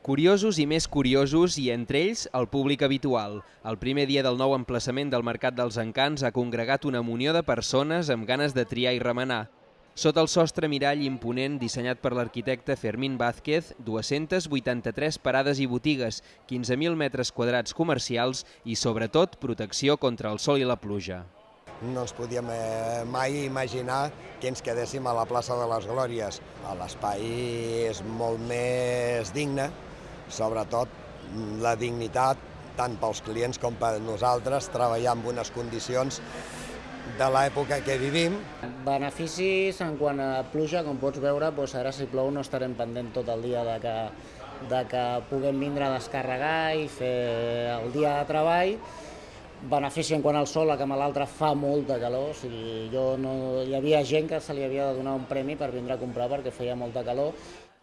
Curiosos i més curiosos i entre ells el públic habitual. El primer dia del nou emplaçament del Mercat dels Encants ha congregat una munió de persones amb ganes de triar i remenar. Sota el sostre mirall imponent dissenyat per l'arquitecte Fermín Vázquez, 283 parades i botigues, 15.000 metres quadrats comercials i, sobretot, protecció contra el sol i la pluja. No ens podíem mai imaginar que ens quedéssim a la plaça de les Glòries. L'espai és molt més digne, sobretot la dignitat tant pels clients com per nosaltres, treballar en unes condicions de l'època que vivim. Beneficis en quant a pluja, com pots veure, doncs ara si plou no estarem pendent tot el dia de que, de que puguem vindre a descarregar i fer el dia de treball. Benefici en quant al sol, que amb l'altre fa molta calor, o sigui, jo no, hi havia gent que se li havia de donar un premi per vindre a comprar perquè feia molta calor.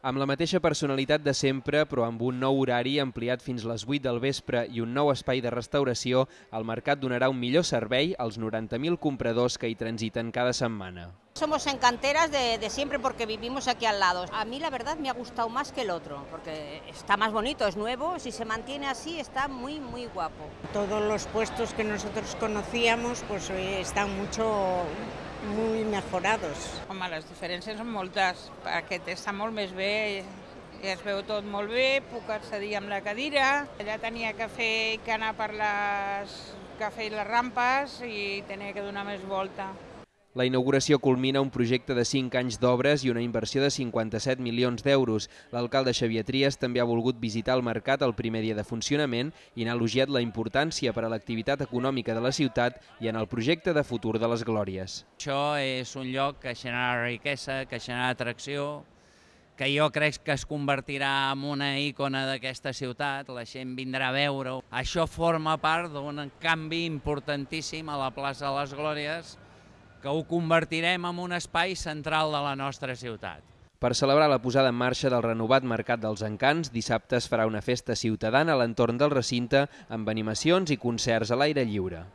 Amb la mateixa personalitat de sempre, però amb un nou horari ampliat fins les 8 del vespre i un nou espai de restauració, el mercat donarà un millor servei als 90.000 compradors que hi transiten cada setmana. Somos encanteras de, de, siempre porque vivimos aquí al lado. A mí la verdad me ha gustado más que el otro, porque está más bonito, es nuevo, si se mantiene así está muy, muy guapo. Todos los puestos que nosotros conocíamos pues están mucho muy mejorados. Home, les diferències són moltes. Aquest està molt més bé, ja es veu tot molt bé, puc accedir amb la cadira. Allà tenia que fer que anar per les, que fer les rampes i tenia que donar més volta. La inauguració culmina un projecte de 5 anys d'obres i una inversió de 57 milions d'euros. L'alcalde Xavier Trias també ha volgut visitar el mercat el primer dia de funcionament i n'ha elogiat la importància per a l'activitat econòmica de la ciutat i en el projecte de futur de les Glòries. Això és un lloc que genera riquesa, que genera atracció, que jo crec que es convertirà en una icona d'aquesta ciutat, la gent vindrà a veure-ho. Això forma part d'un canvi importantíssim a la plaça de les Glòries, que ho convertirem en un espai central de la nostra ciutat. Per celebrar la posada en marxa del renovat Mercat dels Encants, dissabte es farà una festa ciutadana a l'entorn del recinte amb animacions i concerts a l'aire lliure.